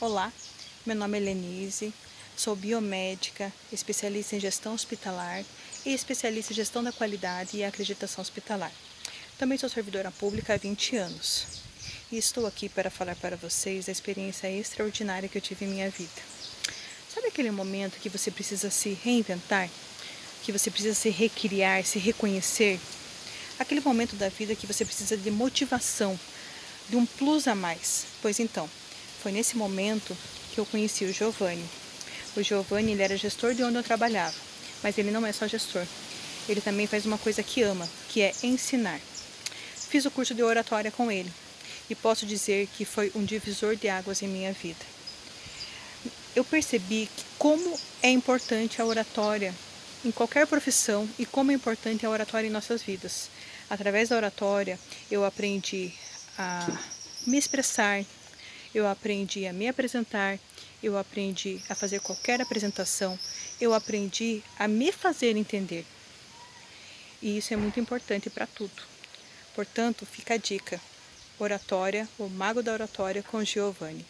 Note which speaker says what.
Speaker 1: Olá, meu nome é Lenise, sou biomédica, especialista em gestão hospitalar e especialista em gestão da qualidade e acreditação hospitalar. Também sou servidora pública há 20 anos e estou aqui para falar para vocês da experiência extraordinária que eu tive em minha vida. Sabe aquele momento que você precisa se reinventar? Que você precisa se recriar, se reconhecer? Aquele momento da vida que você precisa de motivação, de um plus a mais. Pois então, foi nesse momento que eu conheci o Giovanni. O Giovanni ele era gestor de onde eu trabalhava, mas ele não é só gestor. Ele também faz uma coisa que ama, que é ensinar. Fiz o curso de oratória com ele e posso dizer que foi um divisor de águas em minha vida. Eu percebi como é importante a oratória em qualquer profissão e como é importante a oratória em nossas vidas. Através da oratória, eu aprendi a me expressar, eu aprendi a me apresentar, eu aprendi a fazer qualquer apresentação, eu aprendi a me fazer entender. E isso é muito importante para tudo. Portanto, fica a dica. Oratória, o Mago da Oratória com Giovanni.